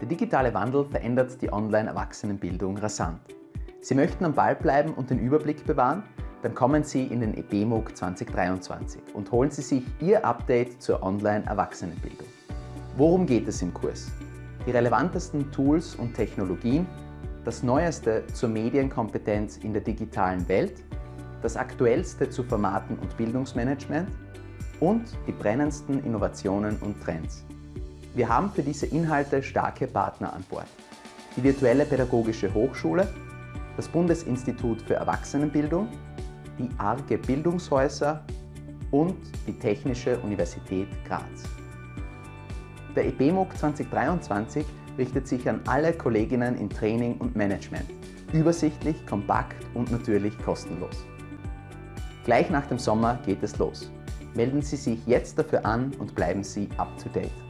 Der digitale Wandel verändert die Online-Erwachsenenbildung rasant. Sie möchten am Ball bleiben und den Überblick bewahren? Dann kommen Sie in den EBMUG 2023 und holen Sie sich Ihr Update zur Online-Erwachsenenbildung. Worum geht es im Kurs? Die relevantesten Tools und Technologien, das Neueste zur Medienkompetenz in der digitalen Welt, das Aktuellste zu Formaten und Bildungsmanagement und die brennendsten Innovationen und Trends. Wir haben für diese Inhalte starke Partner an Bord. Die Virtuelle Pädagogische Hochschule, das Bundesinstitut für Erwachsenenbildung, die ARGE Bildungshäuser und die Technische Universität Graz. Der EBMUG 2023 richtet sich an alle Kolleginnen in Training und Management. Übersichtlich, kompakt und natürlich kostenlos. Gleich nach dem Sommer geht es los. Melden Sie sich jetzt dafür an und bleiben Sie up to date.